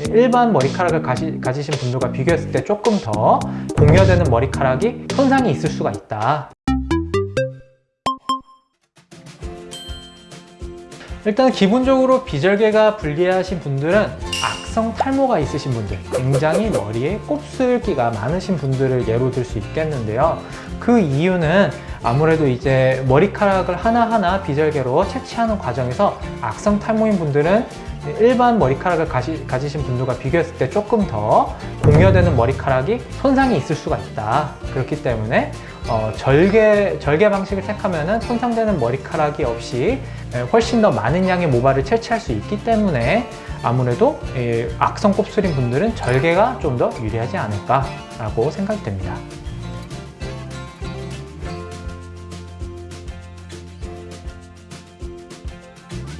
일반 머리카락을 가시, 가지신 분들과 비교했을 때 조금 더 공여되는 머리카락이 손상이 있을 수가 있다. 일단 기본적으로 비절개가 불리하신 분들은 악성 탈모가 있으신 분들 굉장히 머리에 곱슬기가 많으신 분들을 예로 들 수 있겠는데요 그 이유는 아무래도 이제 머리카락을 하나하나 비절개로 채취하는 과정에서 악성 탈모인 분들은 일반 머리카락을 가시, 가지신 분들과 비교했을 때 조금 더 공여되는 머리카락이 손상이 있을 수가 있다. 그렇기 때문에 어, 절개, 절개 방식을 택하면 손상되는 머리카락이 없이 에, 훨씬 더 많은 양의 모발을 채취할 수 있기 때문에 아무래도 에, 악성 곱슬인 분들은 절개가 좀 더 유리하지 않을까 라고 생각이 됩니다